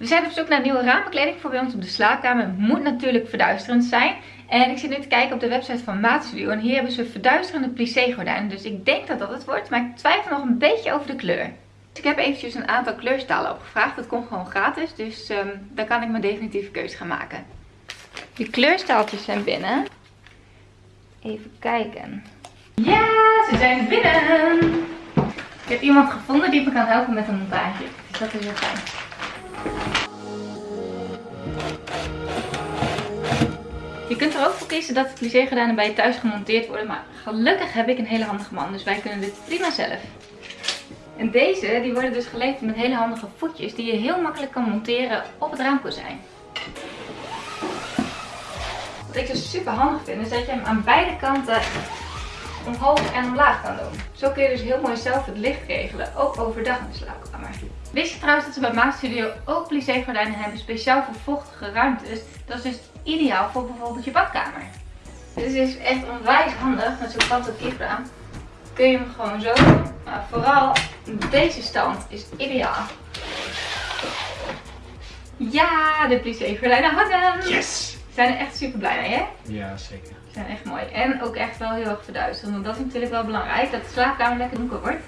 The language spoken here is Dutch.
We zijn op zoek naar nieuwe raambekleding voor bij ons op de slaapkamer. Het moet natuurlijk verduisterend zijn. En ik zit nu te kijken op de website van Maatstudio. En hier hebben ze verduisterende plissé gordijnen. Dus ik denk dat dat het wordt. Maar ik twijfel nog een beetje over de kleur. Dus ik heb eventjes een aantal kleurstalen opgevraagd. Dat komt gewoon gratis. Dus um, dan kan ik mijn definitieve keuze gaan maken. De kleurstaaltjes zijn binnen. Even kijken. Ja, ze zijn binnen! Ik heb iemand gevonden die me kan helpen met een montage. Dus dat is heel fijn. Je kunt er ook voor kiezen dat de plissé bij je thuis gemonteerd worden. Maar gelukkig heb ik een hele handige man. Dus wij kunnen dit prima zelf. En deze die worden dus geleverd met hele handige voetjes die je heel makkelijk kan monteren op het raamkozijn. Wat ik dus super handig vind is dat je hem aan beide kanten omhoog en omlaag kan doen. Zo kun je dus heel mooi zelf het licht regelen, ook overdag in de slaapkamer. Wist je trouwens dat ze bij Maat Studio ook plissé gordijnen hebben, speciaal voor vochtige ruimtes. Dat is dus ideaal voor bijvoorbeeld je badkamer. Dit is echt onwijs handig met zo'n op raam. Kun je hem gewoon zo doen. Maar vooral deze stand is ideaal. Ja, de plissé gordijnen hangen! Yes! Zijn er echt super blij mee, hè? Ja, zeker. Ze zijn echt mooi. En ook echt wel heel erg verduisterend. Want dat is natuurlijk wel belangrijk, dat de slaapkamer lekker donker wordt.